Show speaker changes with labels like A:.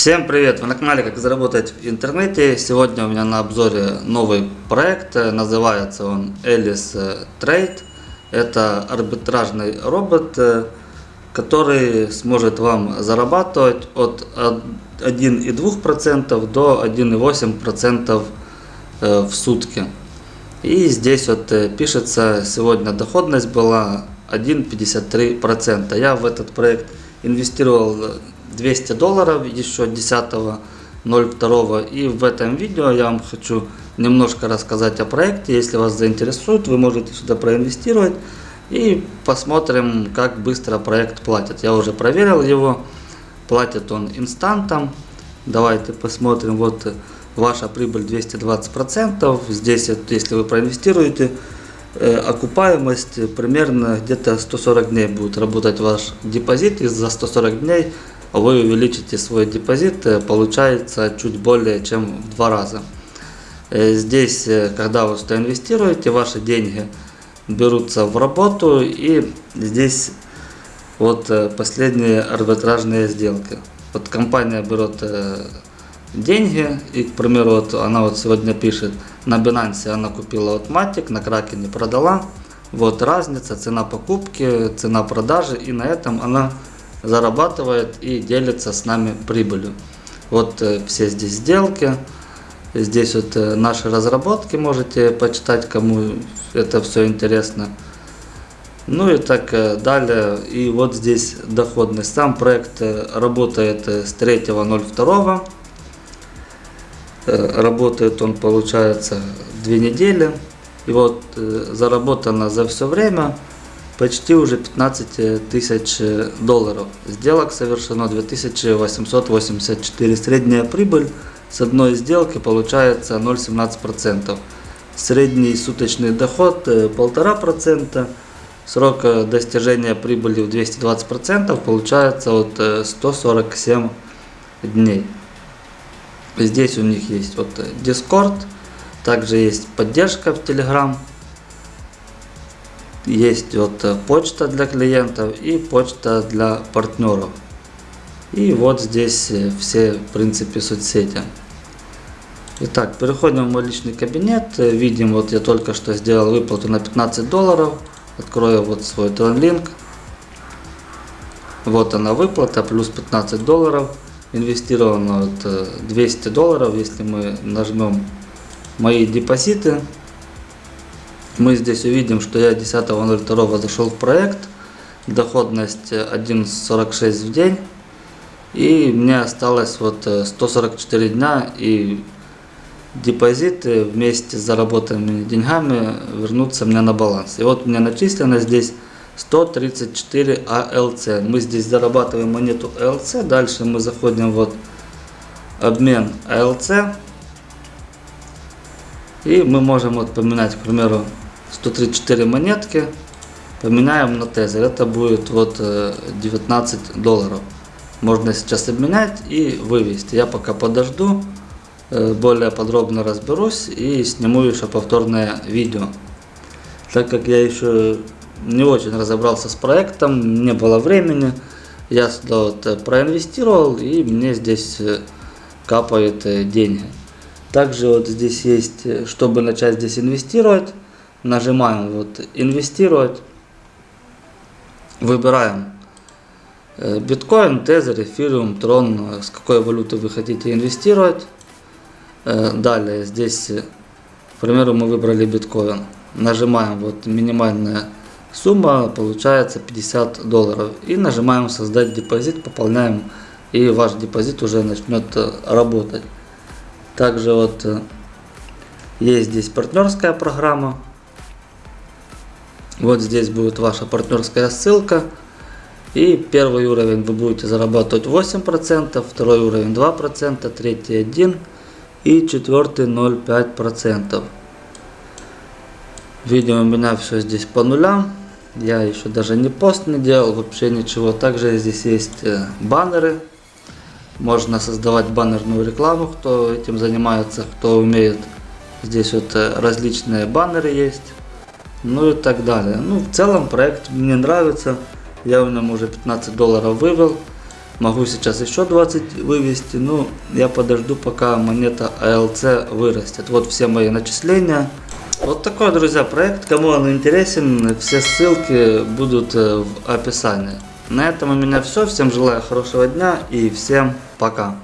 A: Всем привет! Вы на канале Как заработать в интернете. Сегодня у меня на обзоре новый проект. Называется он Alice Trade. Это арбитражный робот, который сможет вам зарабатывать от 1,2% до 1,8% э, в сутки. И здесь вот э, пишется, сегодня доходность была 1,53%. Я в этот проект инвестировал 200 долларов еще 10.02. И в этом видео я вам хочу немножко рассказать о проекте. Если вас заинтересует, вы можете сюда проинвестировать. И посмотрим, как быстро проект платит. Я уже проверил его. Платит он инстантом. Давайте посмотрим. Вот ваша прибыль 220%. Здесь, если вы проинвестируете, э, окупаемость примерно где-то 140 дней будет работать ваш депозит. И за 140 дней вы увеличите свой депозит, э, получается чуть более чем в два раза. Э, здесь, э, когда вы что инвестируете, ваши деньги берутся в работу и здесь вот последние арбитражные сделки. Вот компания берет деньги и, к примеру, вот она вот сегодня пишет, на Binance она купила вот Matic, на Kraken продала. Вот разница, цена покупки, цена продажи и на этом она зарабатывает и делится с нами прибылью. Вот э, все здесь сделки. Здесь вот э, наши разработки можете почитать, кому это все интересно. Ну и так э, далее. И вот здесь доходность. Сам проект работает с 3.02. Работает он, получается, две недели. И вот заработано за все время почти уже 15 тысяч долларов. Сделок совершено 2884. Средняя прибыль с одной сделки получается 0,17%. Средний суточный доход 1,5%. Срок достижения прибыли в 220% получается от 147 дней. Здесь у них есть вот Discord, также есть поддержка в Telegram есть вот э, почта для клиентов и почта для партнеров. И вот здесь э, все в принципе соцсети. Итак, переходим в мой личный кабинет. Э, видим, вот я только что сделал выплату на 15 долларов. Открою вот свой TronLink. Вот она выплата, плюс 15 долларов. Инвестировано вот 200 долларов. Если мы нажмем мои депозиты, мы здесь увидим, что я 10.02 зашел в проект, доходность 1.46 в день, и мне осталось вот 144 э, дня, и депозиты вместе с заработанными деньгами вернутся мне на баланс. И вот у меня начислено здесь 134 АЛЦ. Мы здесь зарабатываем монету АЛЦ, дальше мы заходим вот обмен АЛЦ, и мы можем вот поменять, к примеру, 134 монетки поменяем на тезер. Это будет вот 19 э, долларов. Можно сейчас обменять и вывести. Я пока подожду, э, более подробно разберусь и сниму еще повторное видео. Так как я еще не очень разобрался с проектом, не было времени, я сюда вот э, проинвестировал и мне здесь капают деньги. Также вот здесь есть, чтобы начать здесь инвестировать, нажимаем вот инвестировать, выбираем э, биткоин, тезер, эфириум, трон, с какой валюты вы хотите инвестировать. Э, далее здесь, к примеру, мы выбрали биткоин. Нажимаем вот минимальная сумма, получается 50 долларов. И нажимаем создать депозит, пополняем и ваш депозит уже начнет э, работать. Также вот есть здесь партнерская программа. Вот здесь будет ваша партнерская ссылка. И первый уровень вы будете зарабатывать 8%, второй уровень 2%, третий 1% и четвертый 0,5%. Видимо у меня все здесь по нулям. Я еще даже не пост не делал, вообще ничего. Также здесь есть э, баннеры. Можно создавать баннерную рекламу, кто этим занимается, кто умеет. Здесь вот э, различные баннеры есть, ну и так далее. Ну, в целом проект мне нравится. Я в нем уже 15 долларов вывел. Могу сейчас еще 20 вывести, ну я подожду, пока монета ALC вырастет. Вот все мои начисления. Вот такой, друзья, проект. Кому он интересен, все ссылки будут э, в описании. На этом у меня все. Всем желаю хорошего дня и всем пока.